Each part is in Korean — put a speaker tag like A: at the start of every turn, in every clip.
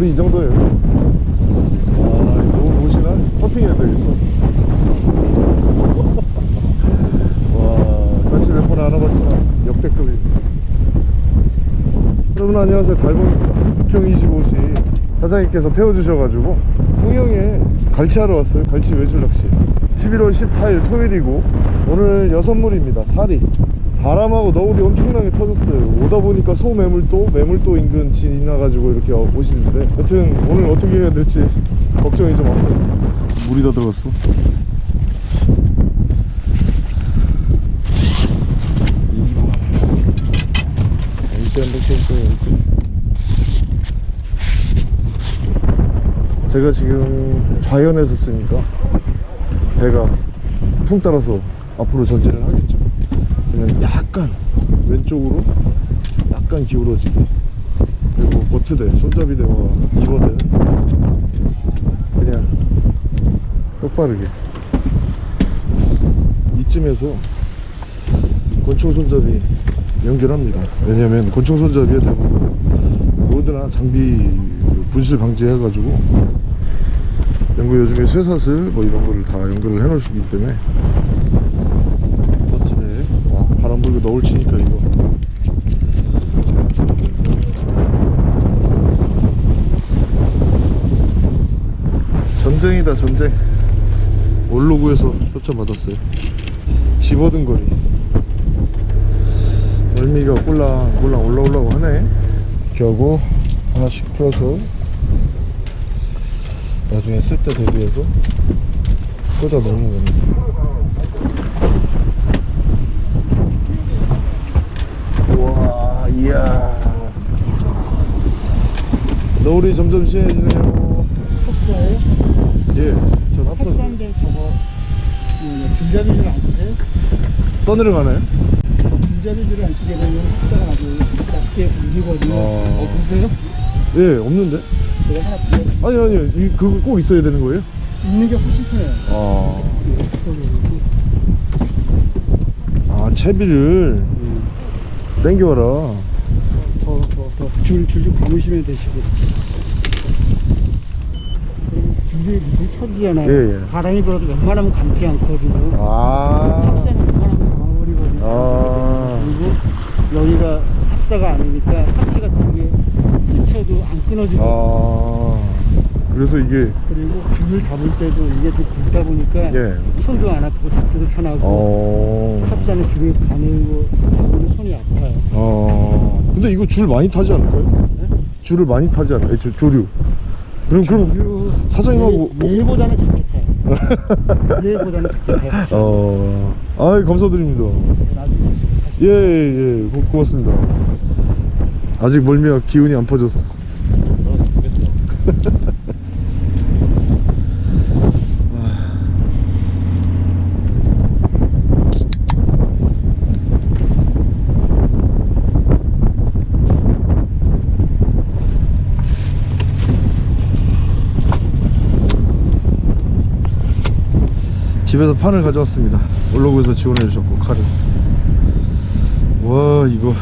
A: 우리 이 정도예요. 와 이거 보시나? 서핑해야 되겠어. 와 같이 몇 번 안아봤지만 역대급입니다 여러분 안녕하세요. 달봉입니다. 부평 25시 사장님께서 태워주셔가지고. 통영에 갈치하러 왔어요. 갈치 외줄 낚시. 11월 14일 토요일이고 오늘 여섯물입니다. 사리 바람하고 너울이 엄청나게 터졌어요. 오다 보니까 소매물도 매물도 인근 지나가지고 이렇게 오시는데. 여튼 오늘 어떻게 해야 될지 걱정이 좀 앞서요 물이 다 들어갔어. 제가 지금 좌연에서 쓰니까 배가 풍 따라서 앞으로 전진을 하겠죠 그냥 약간 왼쪽으로 약간 기울어지게. 그리고 버트대 손잡이대와 이버대는 그냥 똑바르게. 이쯤에서 권총 손잡이 연결합니다. 왜냐면 권총 손잡이에 대부분 로드나 장비 분실 방지해 가지고 연구 요즘에 쇠사슬 뭐 이런 거를 다 연결을 해 놓으시기 때문에 멋지네 와 불고 너울 치니까 이거. 전쟁이다 전쟁. 올로구에서 협찬 받았어요. 집어든 거리. 멀미가 꼴랑꼴랑 올라오려고 하네. 하고 하나씩 풀어서 나중에 쓸 때 대비해서 꽂아 넣는 겁니다 우와 이야 노을이 점점 진해지네요
B: 탑사예요?
A: 예전 합선
B: 탑사인데 저거 그 줄잡이줄 안 쓰세요?
A: 떠내려 가나요?
B: 줄잡이줄을 안 쓰게 되면 탑사가 아주 낮게 울리거든요.
A: 어.
B: 없으세요?
A: 예 없는데
B: 제가 하나 드려
A: 아니 아니요 이, 그거 꼭 있어야 되는 거예요?
B: 있는 게 훨씬 편해요.
A: 아,
B: 이거
A: 아 채비를 땡겨와라
B: 더, 줄, 줄좀 감으시면 되시고. 줄이 무슨 처지잖아요.
A: 예, 예.
B: 바람이 불어도 웬만하면 감지 않거든요.
A: 아,
B: 웬만하면. 아. 그리고 여기가 탑사가 아니니까 탑시 같은 게 스쳐도 안 끊어지고.
A: 아 그래서 이게
B: 그리고 줄을 잡을 때도 이게 좀 굵다 보니까
A: 예.
B: 손도 안 아프고 잡기도 편하고
A: 어,
B: 탑사는 줄을 가늘고 잡으면 손이 아파요.
A: 어, 근데 이거 줄 많이 타지 않을까요?
B: 네?
A: 줄을 많이 타지 않아요? 조, 조류. 그럼 그럼 사장님하고
B: 예, 얘보다는 작게 타요. 얘보다는 작게 타요.
A: 어, 아 감사드립니다.
B: 나중에 다시
A: 예, 예, 고, 고맙습니다. 아직 멀미가 기운이 안 퍼졌어. 집에서 판을 가져왔습니다. 올로그에서 지원해 주셨고 칼을. 와 이거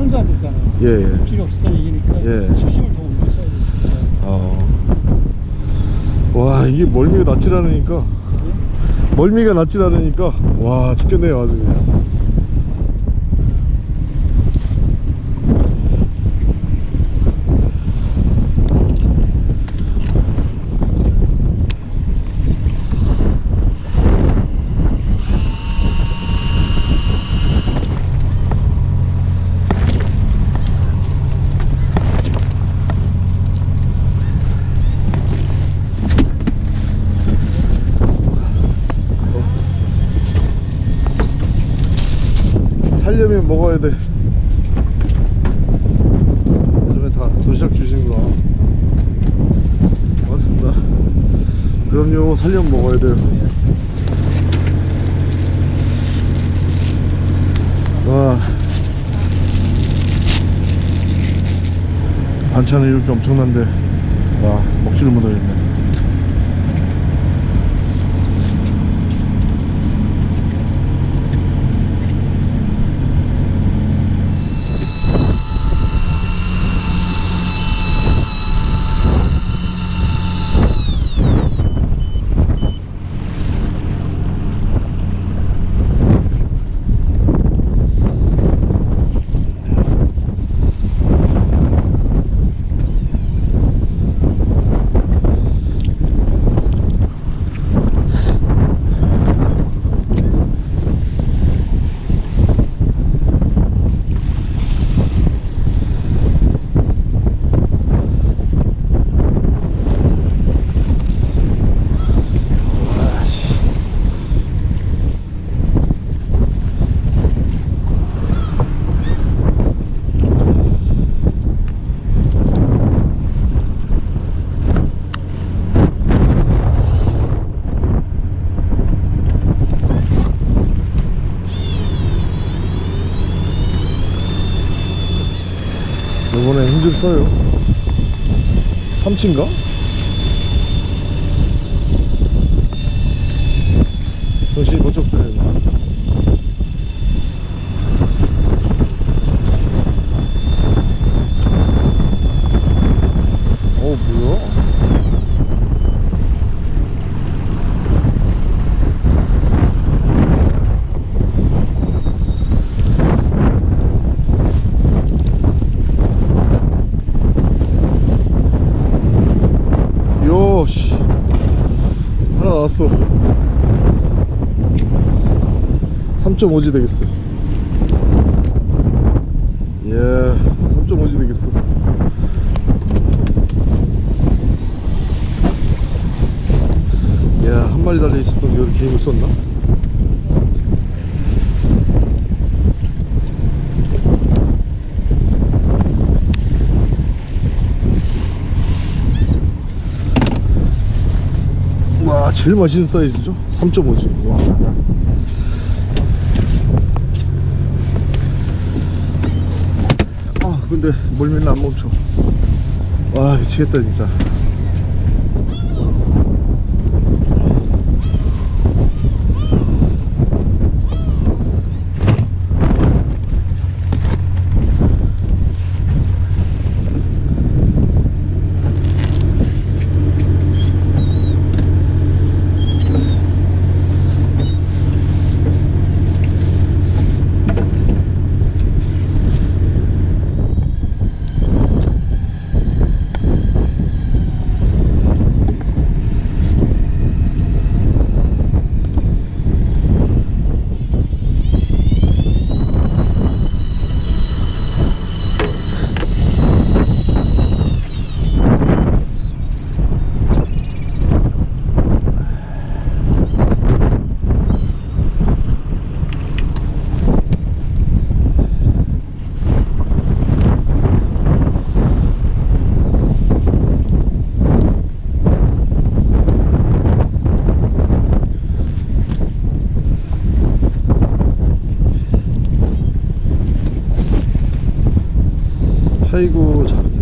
B: 안 됐잖아요.
A: 예, 예.
B: 필요 없었다는 얘기니까
A: 예.
B: 수심을 더 올렸어야 돼.
A: 어. 와 이게 멀미가 낫질 않으니까 멀미가 낫질 않으니까 와 죽겠네요 아주 그냥 살려면 먹어야 돼 요즘에 다 도시락 주시는구나 고맙습니다 그럼요 살려면 먹어야 돼요 와 반찬이 이렇게 엄청난데 와 먹지를 못하겠네 써요 삼치인가? 정신이 번쩍 드네 어 뭐야? 요씨 하나 나왔어 3.5지 되겠어 예 3.5지 되겠어 야한 마리 달려 있었던 게 이렇게 힘을 썼나? 와 제일 맛있는 사이즈죠 3.5지 와. 아 근데 멀미는 안 멈춰 와 미치겠다 진짜 아이고 잘했네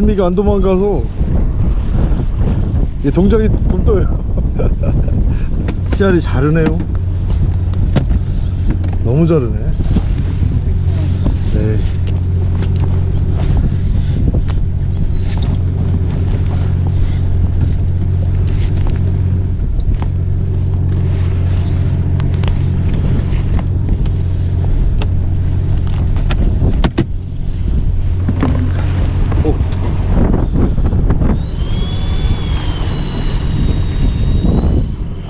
A: 멀미가 안 도망가서 이게 동작이 굼떠요. 씨알이 자르네요. 너무 자르네. 네. 오.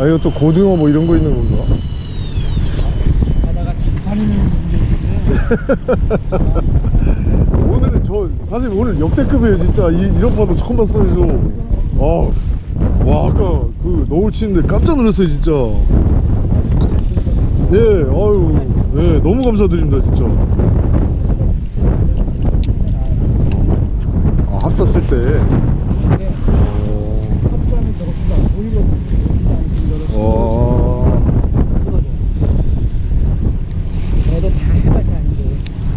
A: 아 이거 또 고등어 뭐 이런 거 있는 건가?
B: 바다가
A: 오늘은 저 사실 오늘 역대급이에요 진짜 이, 이런 바다 처음 봤어요 저. 아, 와 아까 그 너울 치는데 깜짝 놀랐어요 진짜. 네, 아유, 네 너무 감사드립니다 진짜. 아 합사 때.
B: 근데
A: 어,
B: 합사는 저렇게 안 보이고
A: 어,
B: 저도 다 해봐서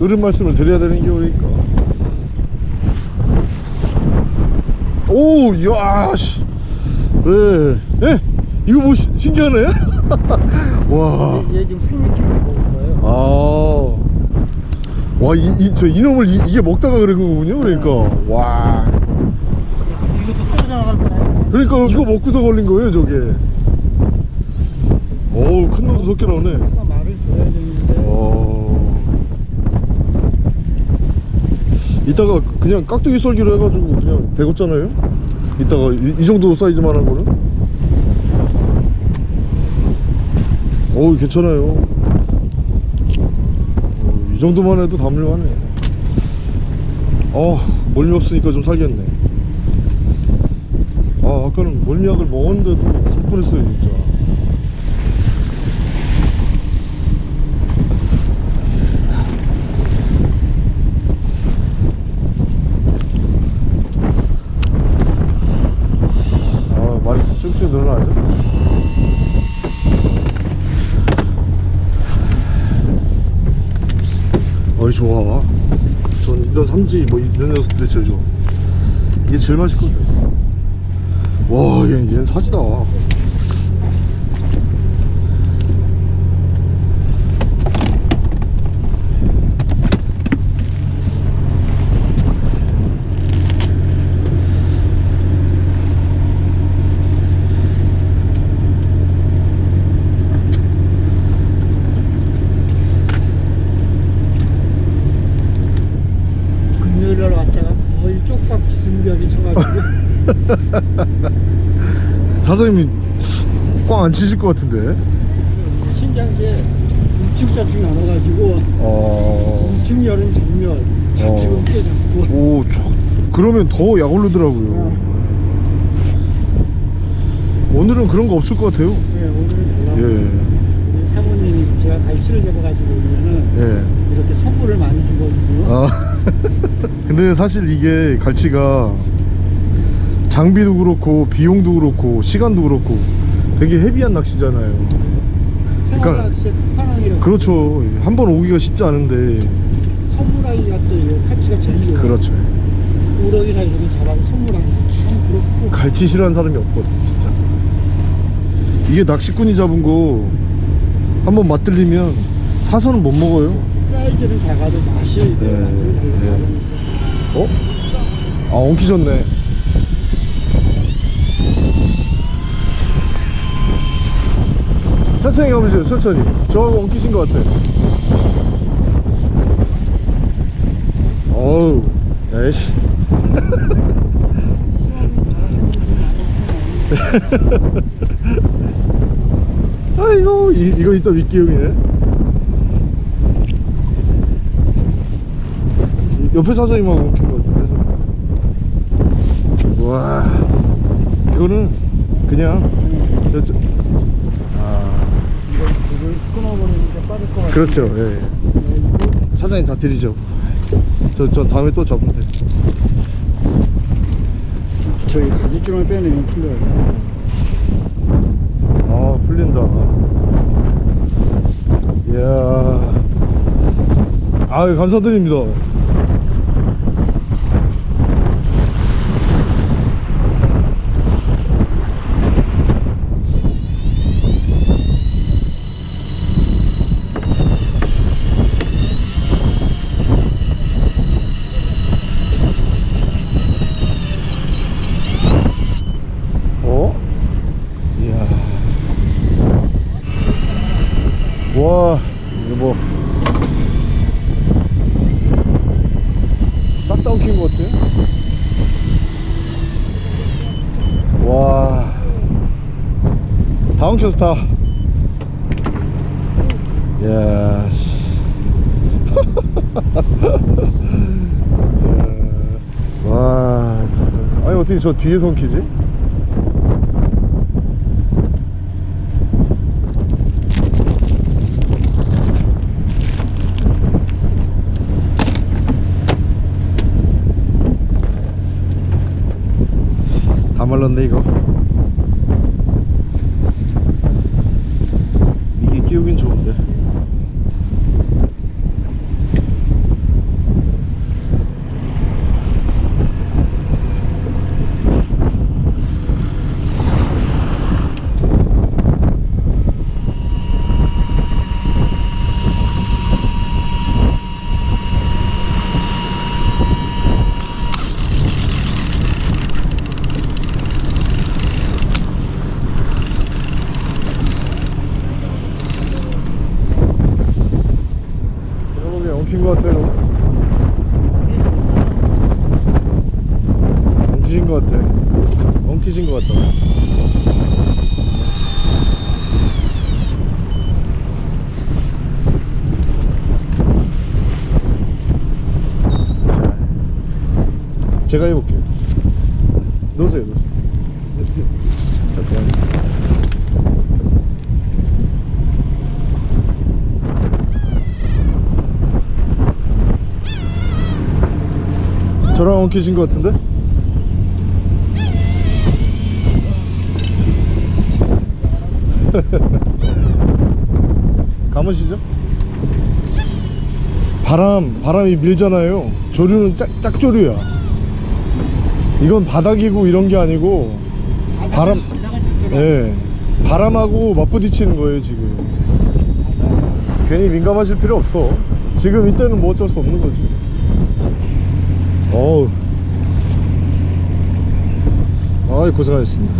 A: 어른 말씀을 드려야 되는 게 그러니까. 오, 야, 씨. 그래. 예? 이거 뭐 시- 신기하네? 와.
B: 얘 지금 생맥주를 먹을 거예요
A: 아. 와, 이, 이, 저 이놈을 이, 게 먹다가 그런 거군요, 그러니까. 와.
B: 이것도 떨어져 나갈 거야
A: 그러니까 이거 먹고서 걸린 거예요, 저게. 어우, 큰 놈도 섞여 나오네. 이따가 그냥 깍두기 썰기로 해가지고 그냥 배웠잖아요? 이따가 이, 이 정도 사이즈만 한 거는? 어우, 괜찮아요. 어, 이 정도만 해도 담을만해. 어, 멀미 없으니까 좀 살겠네. 아, 아까는 멀미약을 먹었는데도 살 뻔했어요, 진짜. 아, 늘어나죠? 어이, 좋아. 전 이런 삼지, 뭐, 이런 녀석들이 제일 좋아. 이게 제일 맛있거든. 와, 얘, 얘는 사지다.
B: 금요일 날 왔다가 거의 쪽박 비승벽이 쳐가지고
A: 사장님이 꽝 안 치실 것 같은데.
B: 신기한 게 우측좌측 나눠가지고
A: 어.
B: 우측 열은 정렬 좌측은
A: 어.
B: 꽤 잡고
A: 오, 저, 그러면 더약 오르더라고요. 오늘은 그런 거 없을 것 같아요.
B: 네, 오늘은 잘 나왔어요
A: 예,
B: 사모님이 제가 갈치를 잡아가지고 오면은
A: 예.
B: 이렇게 선물을 많이 주거든요
A: 아, 근데 사실 이게 갈치가 장비도 그렇고 비용도 그렇고 시간도 그렇고 되게 헤비한 낚시잖아요. 그러니까- 그렇죠. 한 번 오기가 쉽지 않은데.
B: 선물하기가 또 칼치가 제일 좋아요
A: 그렇죠.
B: 우럭이나 이런 거 잡아서 선물하기 참 그렇고
A: 갈치 싫어하는 사람이 없거든, 진짜. 이게 낚시꾼이 잡은 거 한번 맛들리면 사서는 못 먹어요.
B: 사이즈는 작아도 맛이
A: 네, 네. 어? 아, 엉키졌네. 천천히 가보세요, 천천히. 저하고 엉키신 것 같아. 어우, 에이씨. 아이고, 이, 이거 이따 윗기용이네. 옆에 사장님하고 엉킨 것 같은데. 저. 와, 이거는 그냥, 저, 저, 아,
B: 이걸 불을 끊어버리니까 빠질 것 같아요
A: 그렇죠, 예. 사장님 다 드리죠. 저, 저 다음에 또 잡으면 돼.
B: 저희 가지줄만 빼내면 풀려요
A: 아, 풀린다. 이야. 아 감사드립니다 어? 이야 와 이거 뭐 싹 다 엉킨 것 같아 와다 엉켰어 다 이야 씨. 이야. 와 참. 아니 어떻게 저 뒤에서 엉키지? 다 말랐네 이거 이게 끼우긴 좋은데 내가 보기엔 엉킨 것 같아요 엉키신 것 같아 엉키신 것 같다 자, 제가 해볼게요 놓으세요 놓으세요 자, 그냥 저랑 엉키신 것 같은데? 감으시죠? 바람, 바람이 밀잖아요. 조류는 짝, 짝조류야. 이건 바닥이고 이런 게 아니고 바람, 예, 바람하고 맞부딪히는 거예요 지금. 괜히 민감하실 필요 없어. 지금 이때는 뭐 어쩔 수 없는 거지. 어우. 아이 고생하셨습니다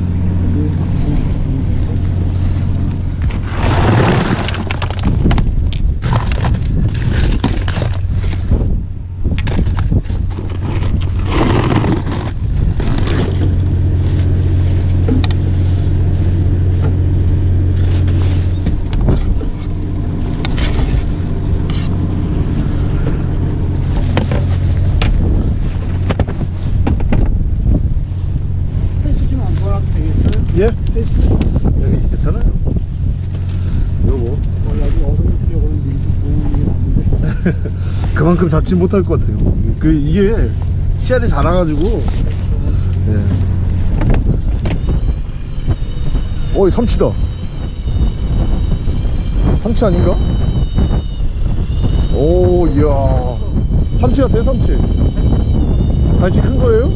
B: 패스 좀안 보라도 되겠어요?
A: 예?
B: 패스
A: 여기 괜찮아요 요거
B: 원래 얼음 쓰려고는 밀고 보는 게 낫는데
A: 그만큼 잡지 못할 것 같아요 그 이게 씨알이 자라가지고 예. 어이 삼치다 삼치 아닌가? 오 이야 삼치 같아 삼치 간식 큰 거예요?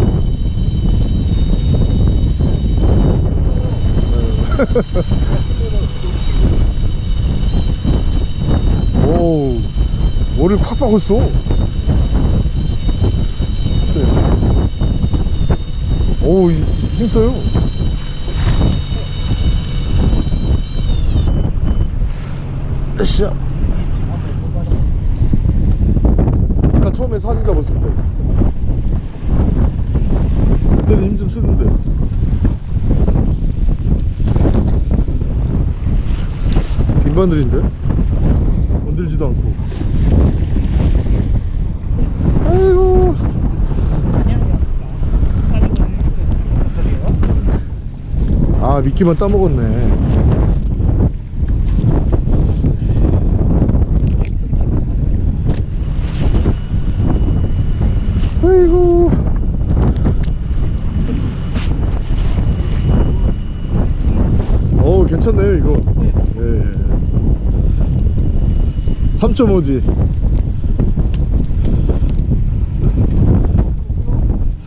A: 오 머리를 콱 박았어. 오 이- 힘써요. 으쌰. 아까 처음에 사진 잡았을 때. 그때는 힘 좀 쓰는데. 빈바늘인데 건들지도 않고. 아이고. 아 미끼만 따먹었네 3.5지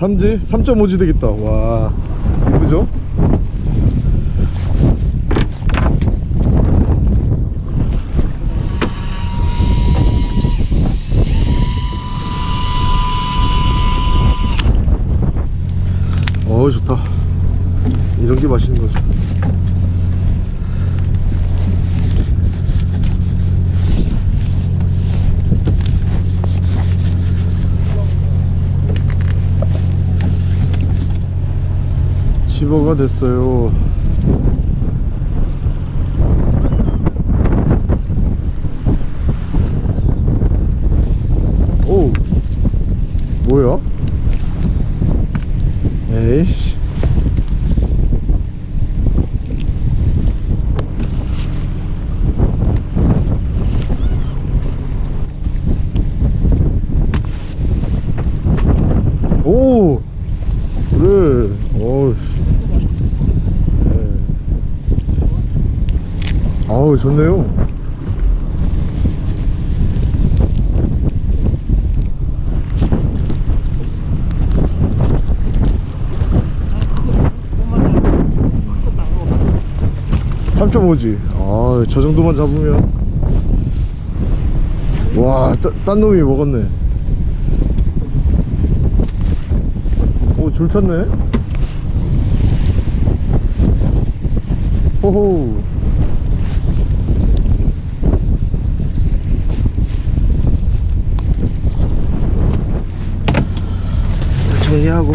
A: 3지? 3.5지 되겠다 와 이쁘죠? 4km가 됐어요? 오 뭐야? 에이씨. 아우 좋네요. 삼 3.5지. 아 저 정도만 잡으면. 와딴 놈이 먹었네. 오줄 탔네. 호호 정리하고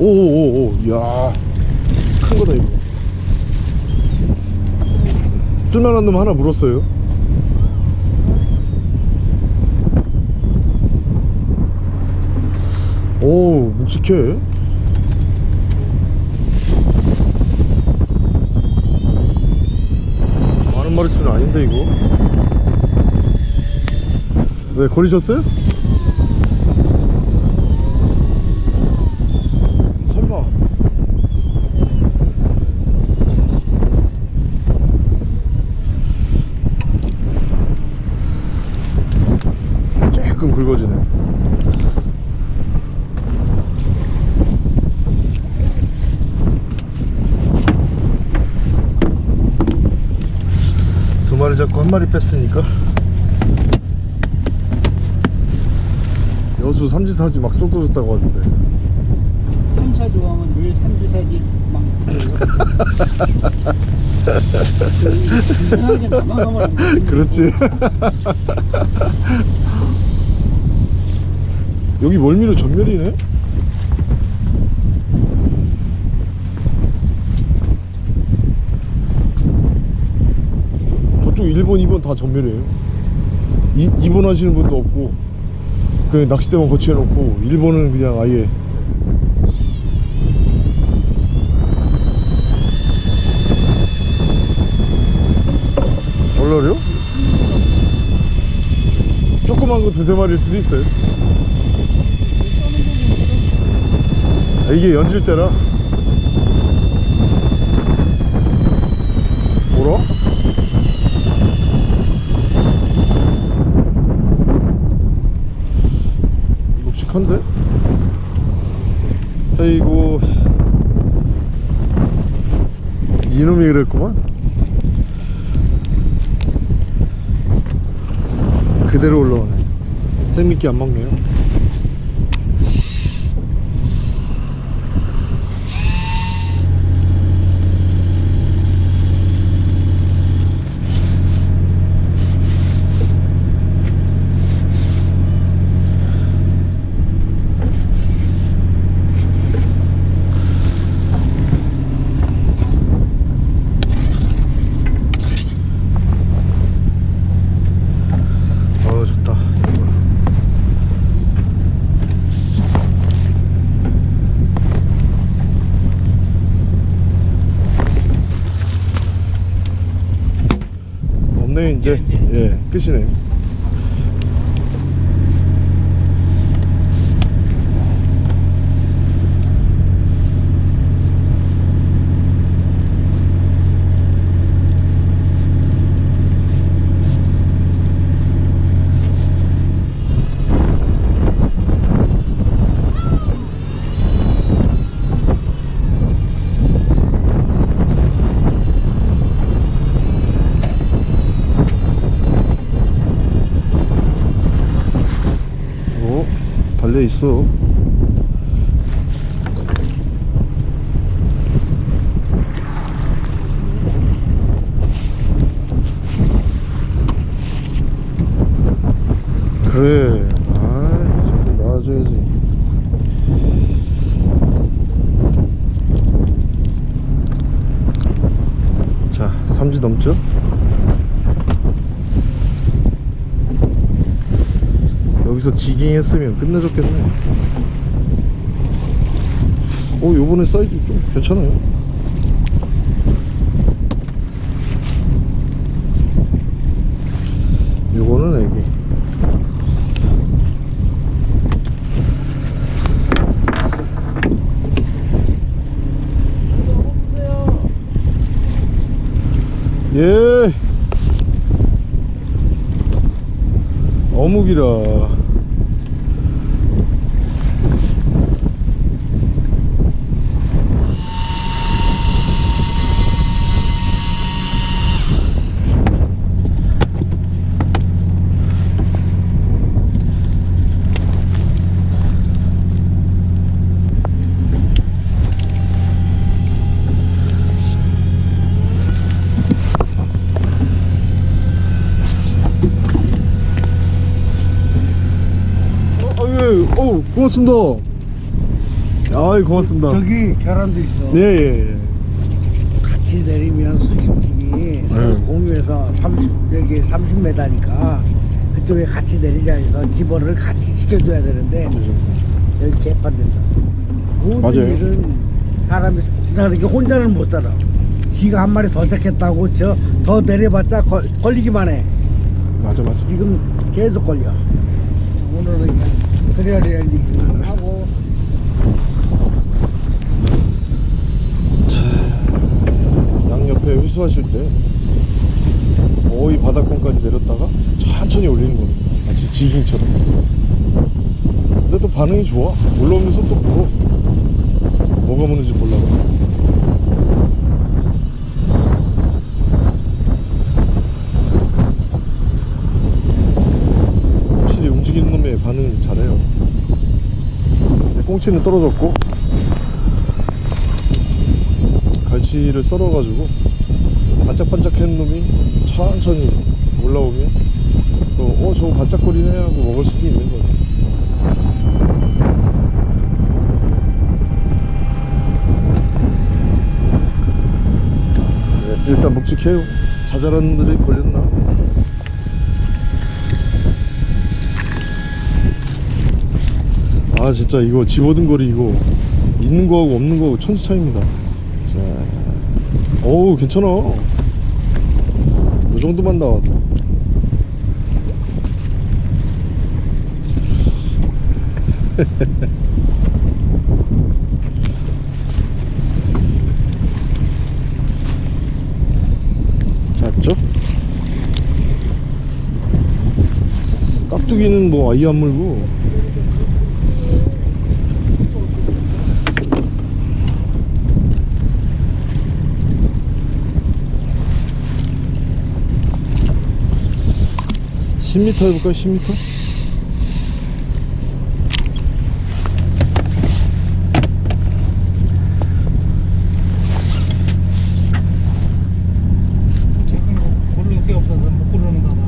A: 오오오오 이야 큰 거다 이거. 쓸만한 놈 하나 물었어요. 오 묵직해. 많은 마리 수는 아닌데 이거? 왜 걸리셨어요? 설마 조금 굵어지네. 두 마리 잡고 한 마리 뺐으니까. 여수 삼지사지 막 쏟아졌다고 하던데.
B: 삼사 좋아하면 늘 삼지사지 막
A: 그렇지 여기 멀미로 전멸이네? 저쪽 1번 2번 다 전멸이에요. 이, 2번 하시는 분도 없고 그냥 낚싯대만 거치해 놓고 1번은 그냥 아예. 얼라리요? 조그만 거 두세 마리일 수도 있어요 이게 연질 때라? 뭐라? 묵직한데? 아이고. 이놈이 그랬구만. 그대로 올라오네. 생미끼 안 먹네요 네 이제 예 끝이네요 어 달려 있어 그래 아 자꾸 나와줘야지 자 3지 넘죠 여기서 지깅 했으면 끝내줬겠네. 오 요번에 사이즈 좀 괜찮아요. 요거는 애기. 예. 어묵이라 어, 아유, 어, 고맙습니다. 아이, 고맙습니다.
C: 저기 계란도 있어.
A: 예, 예, 예.
C: 같이 내리면 서로
A: 네.
C: 공유해서 30 여기 30m니까 그쪽에 같이 내리자 해서 집어를 같이 시켜줘야 되는데 여기 개판됐어. 모든
A: 맞아요.
C: 일은 사람이 이렇게 혼자는 못 살아. 지가 한 마리 더 잡겠다고 저 더 내려봤자 걸, 걸리기만 해.
A: 맞아, 맞아.
C: 지금 계속 걸려. 오늘은 그래야 랠리 하고
A: 양옆에 회수하실 때 거의 바닥권까지 내렸다가 천천히 올리는 겁니다. 마치 지깅처럼. 근데 또 반응이 좋아. 올라오면서 또 물어. 뭐가 무는지 몰라도. 확실히 움직이는 놈의 반응 잘해요. 꽁치는 떨어졌고 갈치를 썰어가지고 반짝반짝한 놈이 천천히 올라오면 또, 어 저거 반짝거리네 하고 먹을 수도 있는 거죠. 네, 일단 묵직해요. 자잘한 놈들이 걸렸나 아 진짜 이거 집어든 거리 이거 있는 거하고 없는 거하고 천지 차이입니다. 자, 어우 괜찮아. 요 정도만 나와도 잡죠? 깍두기는 뭐 아예 안 물고 십 m 해볼까요? 10m?
B: 고를 게 없어서 못 고르는가 봐.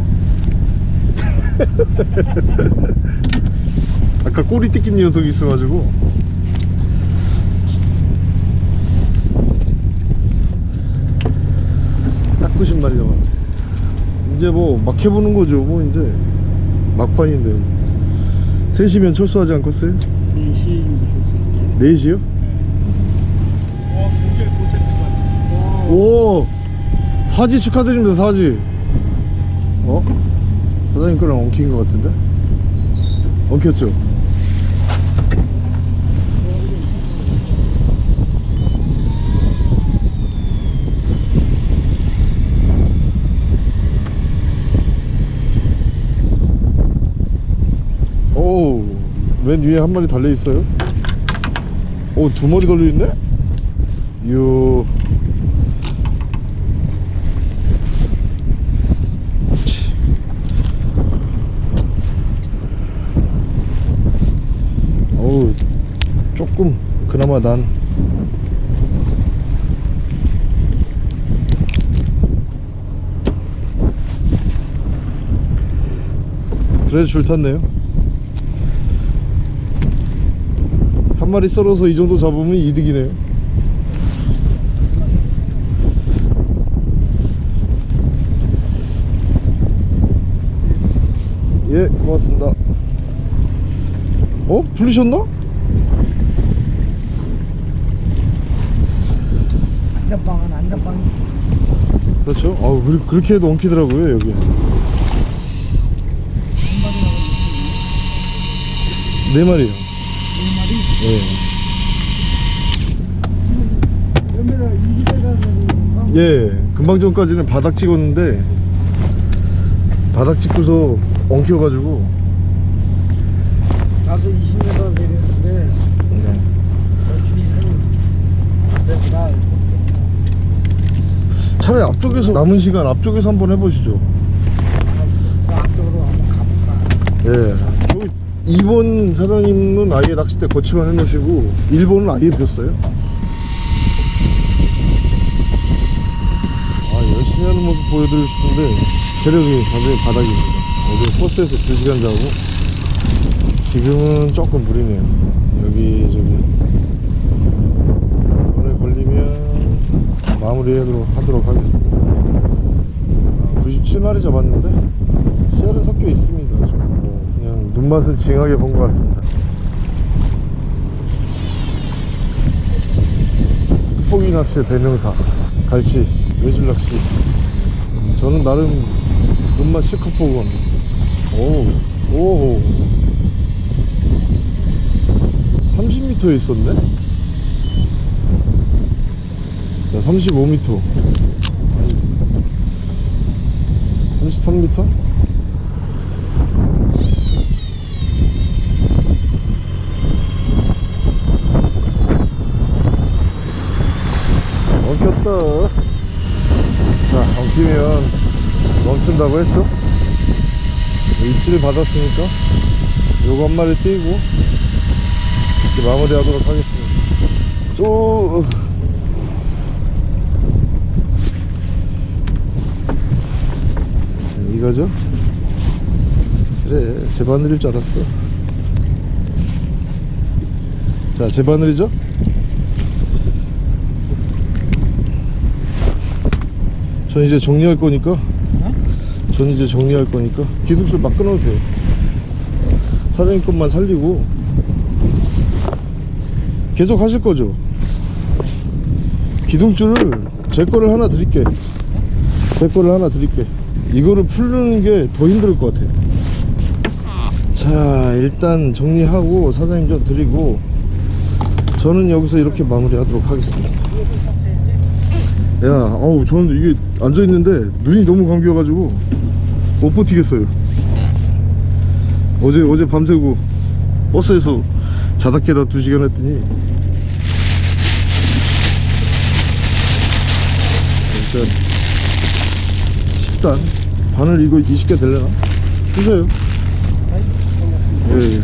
A: 아까 꼬리 뜯긴 녀석이 있어가지고 딱 90마리 남았네 이제 뭐 막 해보는 거죠 뭐 이제 막판인데 3시면 철수하지 않겠어요?
C: 4시
A: 4시요? 오 사지 축하드립니다 사지 어? 사장님 거랑 엉킨 것 같은데? 엉켰죠? 오, 맨 위에 한 마리 달려 있어요. 오, 두 마리 달려 있네? 요. 치. 어우, 조금 그나마 난 그래도 줄 탔네요. 한 마리 썰어서 이 정도 잡으면 이득이네요. 예, 고맙습니다. 어? 풀리셨나?
C: 안전방은 안전방이
A: 그렇죠. 아, 그, 그렇게 해도 엉키더라고요, 여기. 네 마리요.
C: 네
A: 예. 예, 금방 전까지는 바닥 찍었는데 바닥 찍고서 엉켜가지고
C: 나도 20m 내렸는데 내가
A: 차라리 앞쪽에서 남은 시간 앞쪽에서 한번 해보시죠.
C: 그 앞쪽으로 한번 가볼까
A: 예, 2번 사장님은 아예 낚싯대 거치만 해놓으시고 1번은 아예 폈어요. 아, 열심히 하는 모습 보여드리고 싶은데 체력이 완전히 바닥입니다. 어제 버스에서 2시간 자고 지금은 조금 무리네요. 여기 저기 오늘 걸리면 마무리하도록 하도록 하겠습니다. 아, 97마리 잡았는데 씨알은 섞여 있습니다. 눈맛은 징하게 본 것 같습니다. 포기 낚시의 대명사 갈치 외줄 낚시 저는 나름 눈맛 실컷 보고 갑니다. 오, 오, 30m에 있었네? 자, 35m. 33m? 엉켰다. 자, 엉키면 멈춘다고 했죠? 입질을 받았으니까 요거 한 마리 띄고 이렇게 마무리 하도록 하겠습니다. 또 이거죠? 그래 제 바늘일 줄 알았어 자제 바늘이죠? 전 이제 정리할 거니까 전 이제 정리할 거니까 기둥줄 막 끊어도 돼요. 사장님 것만 살리고 계속 하실 거죠? 기둥줄을 제 거를 하나 드릴게. 제 거를 하나 드릴게. 이거를 풀는 게 더 힘들 것 같아 자 일단 정리하고 사장님 좀 드리고 저는 여기서 이렇게 마무리 하도록 하겠습니다. 야 어우 저는 이게 앉아있는데 눈이 너무 감겨가지고 못 버티겠어요 어제 어제 밤새고 버스에서 자다 깨다 2시간 했더니 일단 식단 바늘 이거 20개 될려나? 주세요 예, 예.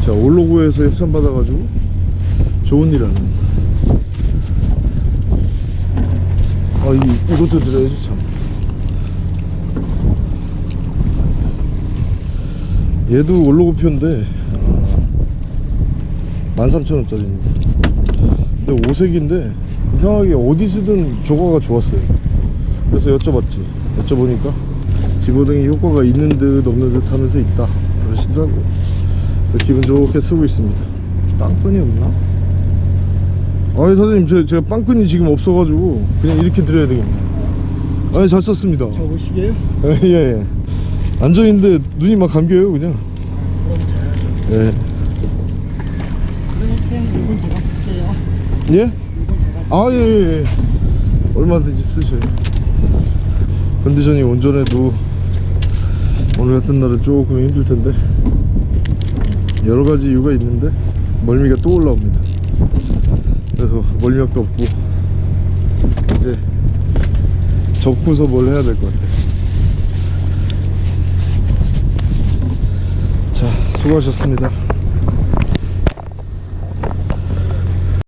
A: 자 올로고에서 협찬 받아가지고 좋은 일 하는 아 이, 이것도 드려야지 참 얘도 올로고 표인데 13,000원짜리입니다 근데 오색인데 이상하게 어디 쓰든 조과가 좋았어요. 그래서 여쭤봤지. 여쭤보니까 집어등이 효과가 있는 듯 없는 듯 하면서 있다. 그러시더라고요. 그래서 기분 좋게 쓰고 있습니다. 빵끈이 없나? 아니 사장님 제, 제가 빵끈이 지금 없어가지고 그냥 이렇게 드려야 되겠네. 아니 잘 썼습니다.
C: 저보시게요?
A: 예, 예. 앉아있는데 눈이 막 감겨요 그냥 예.
C: 쓸게요.
A: 예? 아, 예, 예, 예. 얼마든지 쓰셔요. 컨디션이 온전해도 오늘 같은 날은 조금 힘들 텐데 여러 가지 이유가 있는데 멀미가 또 올라옵니다. 그래서 멀미약도 없고 이제 접고서 뭘 해야 될 것 같아요. 자, 수고하셨습니다.